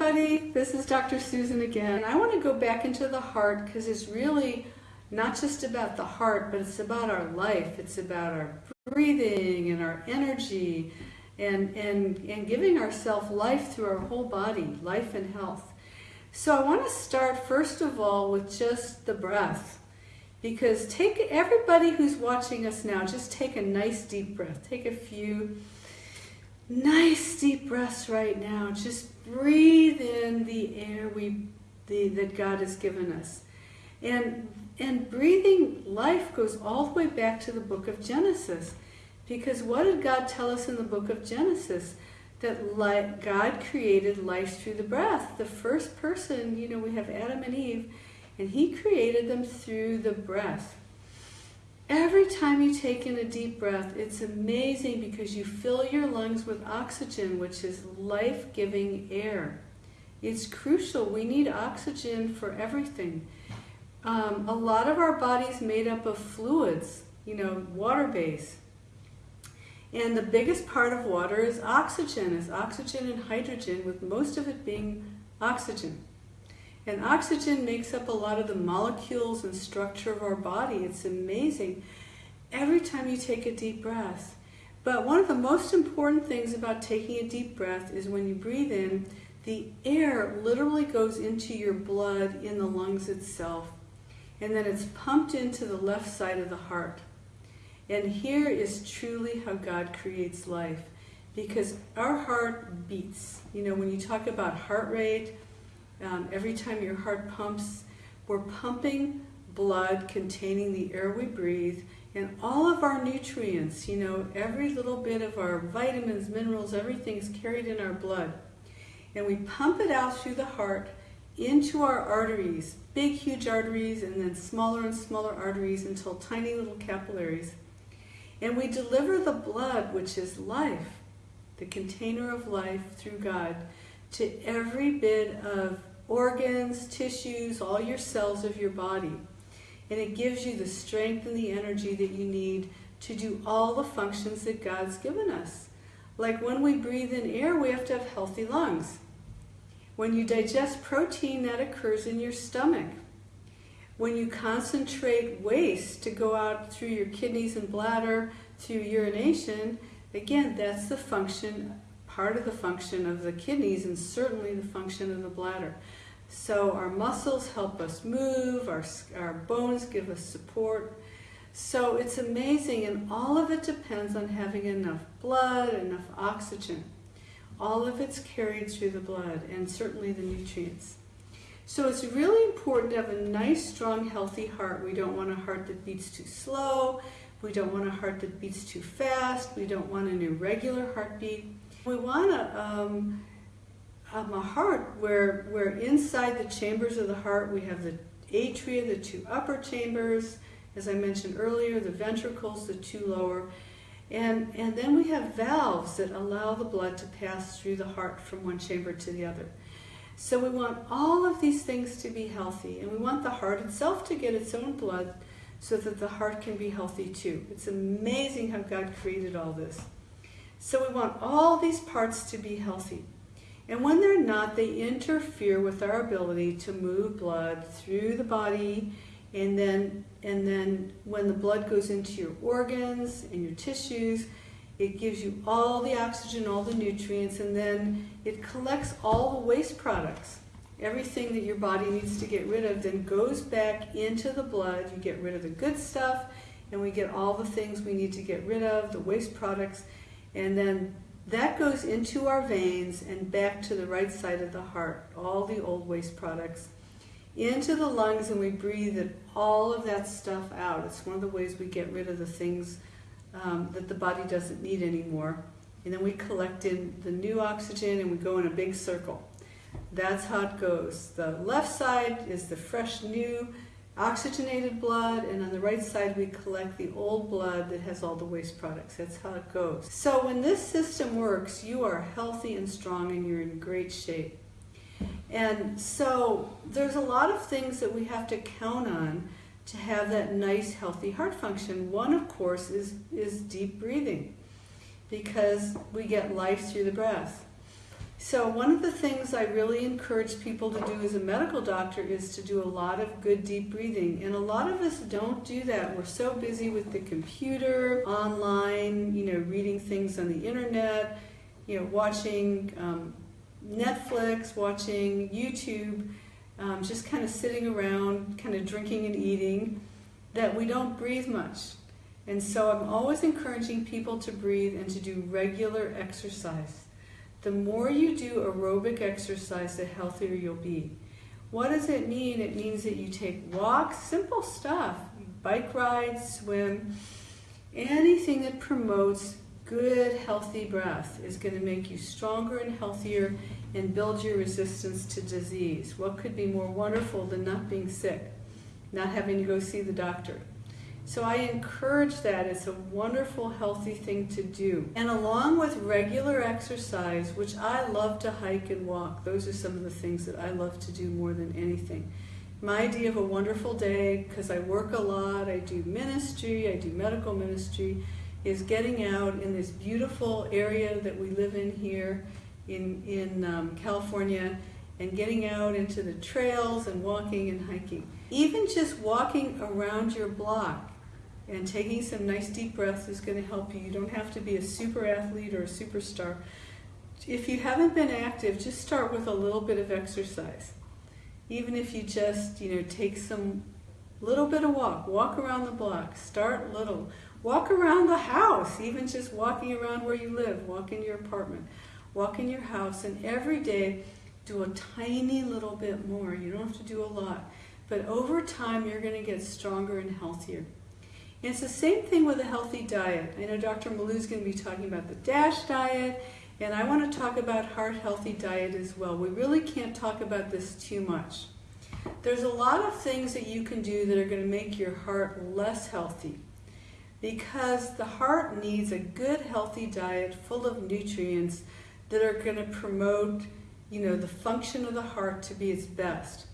everybody. This is Dr. Susan again. I want to go back into the heart because it's really not just about the heart, but it's about our life. It's about our breathing and our energy and, and, and giving ourselves life through our whole body, life and health. So I want to start first of all with just the breath. Because take everybody who's watching us now, just take a nice deep breath. Take a few nice deep breaths right now. Just breathe in the air we the, that God has given us. And and breathing life goes all the way back to the book of Genesis. Because what did God tell us in the book of Genesis? That life, God created life through the breath. The first person, you know, we have Adam and Eve, and he created them through the breath. Every time you take in a deep breath, it's amazing because you fill your lungs with oxygen, which is life-giving air. It's crucial. We need oxygen for everything. Um, a lot of our body's made up of fluids, you know, water-based. And the biggest part of water is oxygen, is oxygen and hydrogen, with most of it being oxygen. And oxygen makes up a lot of the molecules and structure of our body. It's amazing every time you take a deep breath. But one of the most important things about taking a deep breath is when you breathe in, the air literally goes into your blood in the lungs itself. And then it's pumped into the left side of the heart. And here is truly how God creates life. Because our heart beats. You know, when you talk about heart rate, um, every time your heart pumps, we're pumping blood containing the air we breathe and all of our nutrients, you know, every little bit of our vitamins, minerals, everything's carried in our blood. And we pump it out through the heart into our arteries, big, huge arteries, and then smaller and smaller arteries until tiny little capillaries. And we deliver the blood, which is life, the container of life through God, to every bit of organs, tissues, all your cells of your body. And it gives you the strength and the energy that you need to do all the functions that God's given us. Like when we breathe in air, we have to have healthy lungs. When you digest protein, that occurs in your stomach. When you concentrate waste to go out through your kidneys and bladder, through urination, again, that's the function, part of the function of the kidneys and certainly the function of the bladder. So our muscles help us move, our, our bones give us support. So it's amazing and all of it depends on having enough blood, enough oxygen. All of it's carried through the blood and certainly the nutrients. So it's really important to have a nice, strong, healthy heart. We don't want a heart that beats too slow. We don't want a heart that beats too fast. We don't want an irregular heartbeat. We want a, um, um, a heart where, where inside the chambers of the heart we have the atria, the two upper chambers, as I mentioned earlier, the ventricles, the two lower, and, and then we have valves that allow the blood to pass through the heart from one chamber to the other. So we want all of these things to be healthy, and we want the heart itself to get its own blood so that the heart can be healthy too. It's amazing how God created all this. So we want all these parts to be healthy. And when they're not, they interfere with our ability to move blood through the body and then, and then when the blood goes into your organs and your tissues, it gives you all the oxygen, all the nutrients, and then it collects all the waste products. Everything that your body needs to get rid of then goes back into the blood. You get rid of the good stuff, and we get all the things we need to get rid of, the waste products, and then that goes into our veins and back to the right side of the heart, all the old waste products, into the lungs and we breathe all of that stuff out. It's one of the ways we get rid of the things um, that the body doesn't need anymore. And then we collect in the new oxygen and we go in a big circle. That's how it goes. The left side is the fresh, new oxygenated blood, and on the right side we collect the old blood that has all the waste products. That's how it goes. So when this system works, you are healthy and strong and you're in great shape. And so there's a lot of things that we have to count on to have that nice, healthy heart function. One, of course, is, is deep breathing because we get life through the breath. So one of the things I really encourage people to do as a medical doctor is to do a lot of good deep breathing. And a lot of us don't do that. We're so busy with the computer, online, you know, reading things on the internet, you know, watching um, Netflix, watching YouTube, um, just kind of sitting around, kind of drinking and eating, that we don't breathe much. And so I'm always encouraging people to breathe and to do regular exercise. The more you do aerobic exercise, the healthier you'll be. What does it mean? It means that you take walks, simple stuff, bike rides, swim, anything that promotes good, healthy breath is going to make you stronger and healthier and build your resistance to disease. What could be more wonderful than not being sick, not having to go see the doctor? So I encourage that. It's a wonderful, healthy thing to do. And along with regular exercise, which I love to hike and walk, those are some of the things that I love to do more than anything. My idea of a wonderful day, because I work a lot, I do ministry, I do medical ministry, is getting out in this beautiful area that we live in here in, in um, California and getting out into the trails and walking and hiking. Even just walking around your block and taking some nice deep breaths is going to help you. You don't have to be a super athlete or a superstar. If you haven't been active, just start with a little bit of exercise. Even if you just, you know, take some little bit of walk, walk around the block, start little. Walk around the house, even just walking around where you live, walk in your apartment, walk in your house, and every day do a tiny little bit more. You don't have to do a lot. But over time, you're going to get stronger and healthier. And it's the same thing with a healthy diet. I know Dr. Malou is going to be talking about the DASH diet, and I want to talk about heart healthy diet as well. We really can't talk about this too much. There's a lot of things that you can do that are going to make your heart less healthy because the heart needs a good healthy diet full of nutrients that are going to promote you know the function of the heart to be its best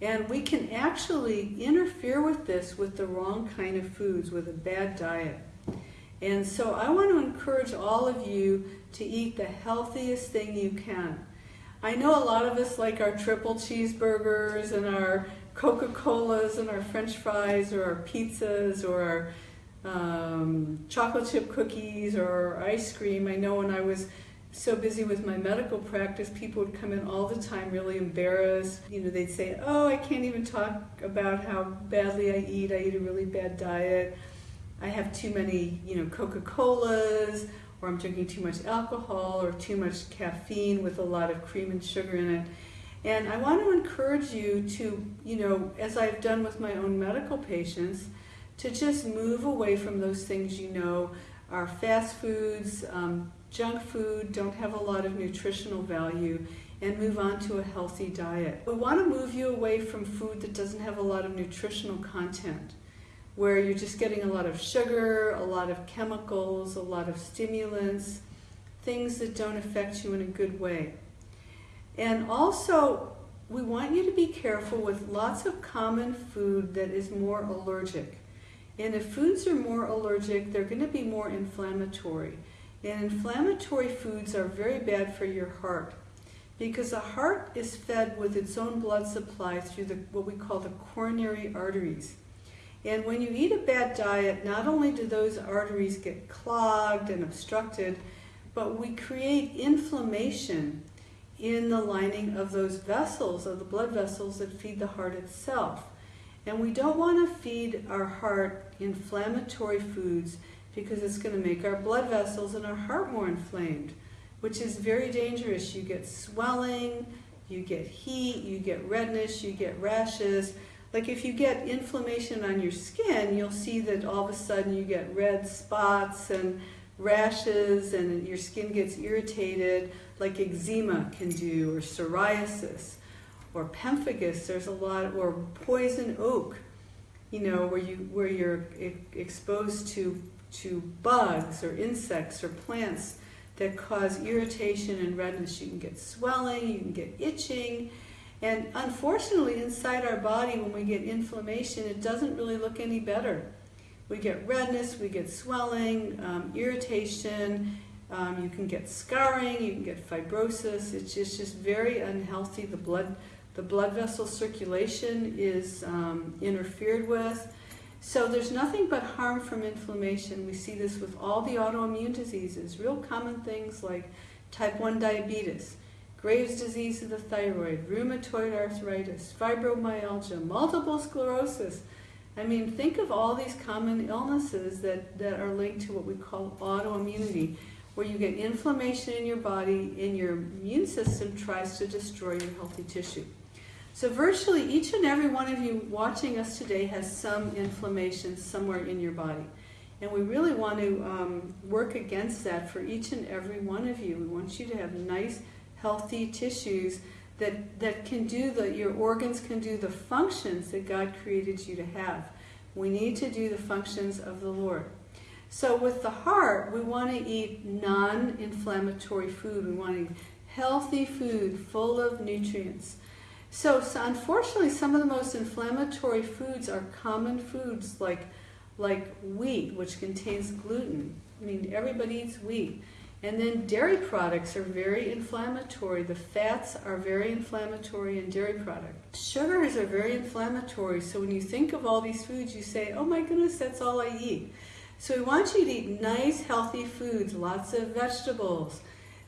and we can actually interfere with this with the wrong kind of foods, with a bad diet. And so I want to encourage all of you to eat the healthiest thing you can. I know a lot of us like our triple cheeseburgers and our Coca-Colas and our french fries or our pizzas or our um, chocolate chip cookies or ice cream. I know when I was so busy with my medical practice, people would come in all the time really embarrassed. You know, they'd say, Oh, I can't even talk about how badly I eat. I eat a really bad diet. I have too many, you know, Coca Colas, or I'm drinking too much alcohol, or too much caffeine with a lot of cream and sugar in it. And I want to encourage you to, you know, as I've done with my own medical patients, to just move away from those things you know are fast foods, um, junk food, don't have a lot of nutritional value, and move on to a healthy diet. We want to move you away from food that doesn't have a lot of nutritional content, where you're just getting a lot of sugar, a lot of chemicals, a lot of stimulants, things that don't affect you in a good way. And also, we want you to be careful with lots of common food that is more allergic. And if foods are more allergic, they're going to be more inflammatory. And inflammatory foods are very bad for your heart because the heart is fed with its own blood supply through the, what we call the coronary arteries. And when you eat a bad diet, not only do those arteries get clogged and obstructed, but we create inflammation in the lining of those vessels, of the blood vessels that feed the heart itself. And we don't want to feed our heart inflammatory foods because it's going to make our blood vessels and our heart more inflamed, which is very dangerous. You get swelling, you get heat, you get redness, you get rashes. Like if you get inflammation on your skin, you'll see that all of a sudden you get red spots and rashes and your skin gets irritated like eczema can do or psoriasis or pemphigus there's a lot or poison oak you know where you where you're exposed to to bugs or insects or plants that cause irritation and redness. You can get swelling, you can get itching, and unfortunately, inside our body, when we get inflammation, it doesn't really look any better. We get redness, we get swelling, um, irritation, Um, you can get scarring, you can get fibrosis. It's just, just very unhealthy. The blood, the blood vessel circulation is um, interfered with. So there's nothing but harm from inflammation. We see this with all the autoimmune diseases, real common things like type 1 diabetes, Graves' disease of the thyroid, rheumatoid arthritis, fibromyalgia, multiple sclerosis. I mean, think of all these common illnesses that, that are linked to what we call autoimmunity, where you get inflammation in your body and your immune system tries to destroy your healthy tissue. So virtually each and every one of you watching us today has some inflammation somewhere in your body. And we really want to um, work against that for each and every one of you. We want you to have nice, healthy tissues that, that can do the, your organs can do the functions that God created you to have. We need to do the functions of the Lord. So with the heart, we want to eat non-inflammatory food. We want to eat healthy food full of nutrients. So, so unfortunately, some of the most inflammatory foods are common foods like, like wheat, which contains gluten. I mean, everybody eats wheat. And then dairy products are very inflammatory. The fats are very inflammatory in dairy products. Sugars are very inflammatory. So when you think of all these foods, you say, oh my goodness, that's all I eat. So we want you to eat nice, healthy foods, lots of vegetables.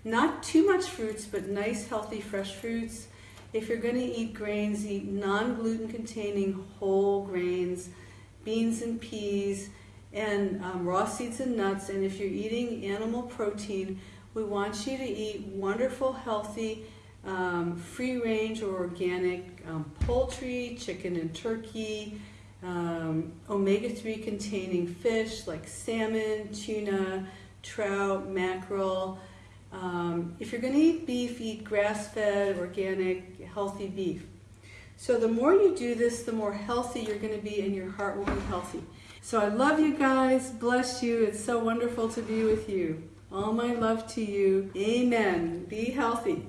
Not too much fruits, but nice, healthy, fresh fruits. If you're going to eat grains, eat non-gluten containing whole grains, beans and peas, and um, raw seeds and nuts. And if you're eating animal protein, we want you to eat wonderful, healthy, um, free range or organic um, poultry, chicken and turkey, um, omega-3 containing fish like salmon, tuna, trout, mackerel. Um, if you're going to eat beef, eat grass-fed, organic, healthy beef. So the more you do this, the more healthy you're going to be and your heart will be healthy. So I love you guys. Bless you. It's so wonderful to be with you. All my love to you. Amen. Be healthy.